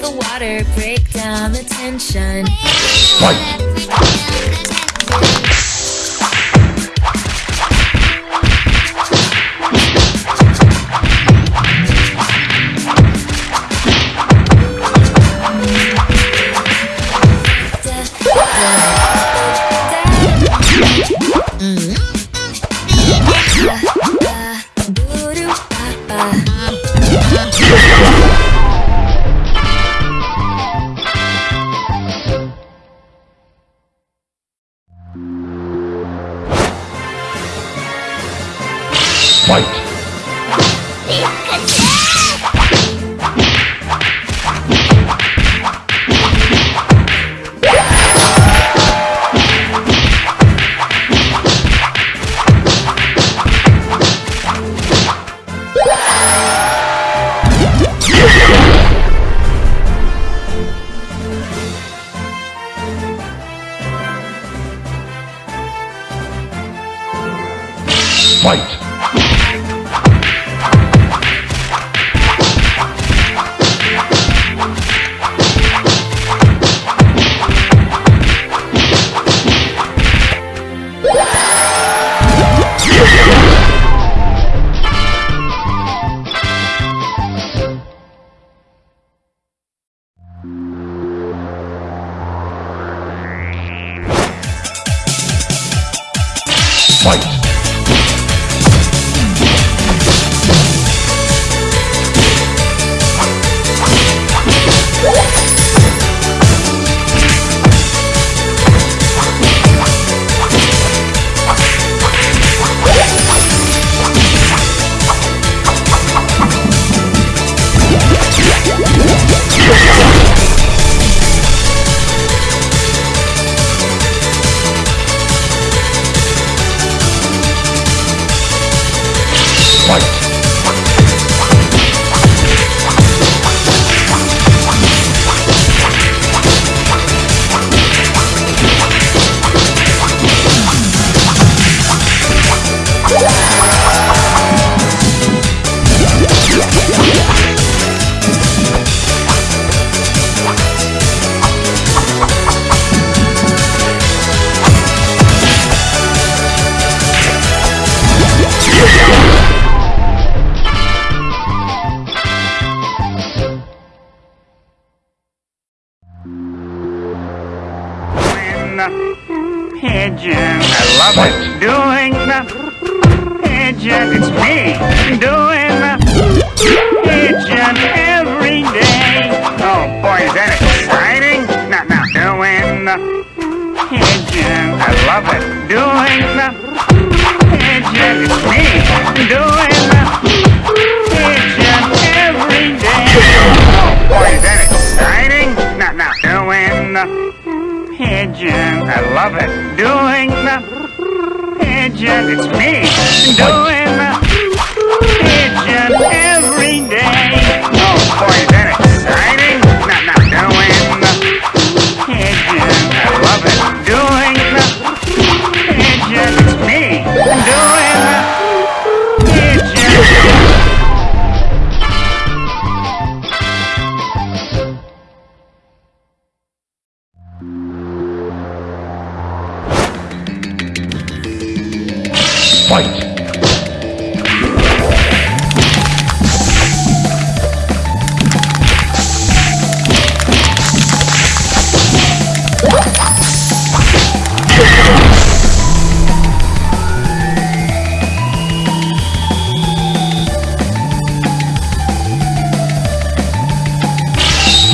the water break down the tension. Fight! Fight! Fight! Fight! Pigeon, I love it. Doing the pigeon, it's me doing the pigeon every day. Oh boy, is that exciting? Now, now, doing the pigeon, I love it. Doing the pigeon, it's me doing the pigeon every day. Oh boy, is that exciting? Now, now, doing the pigeon. I love it. Doing the pigeon. It's me doing the pigeon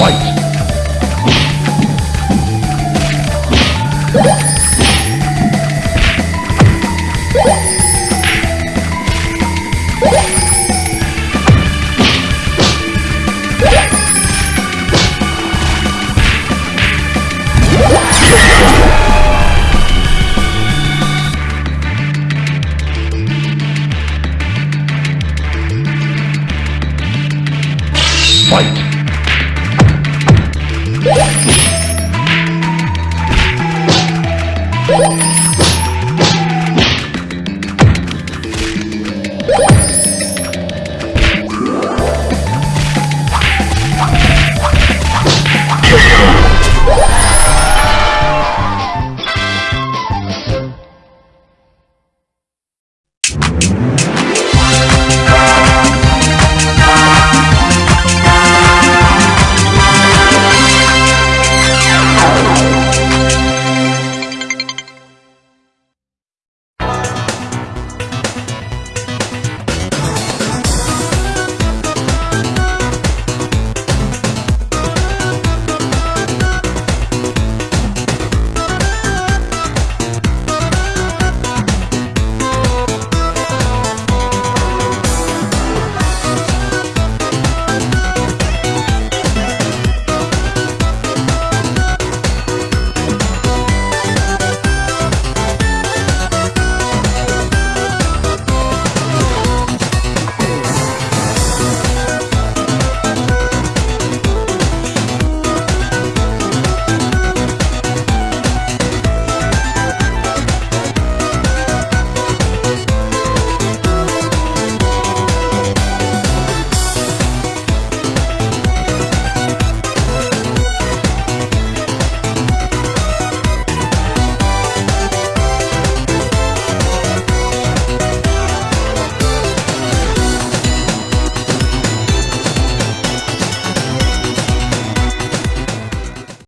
Fight!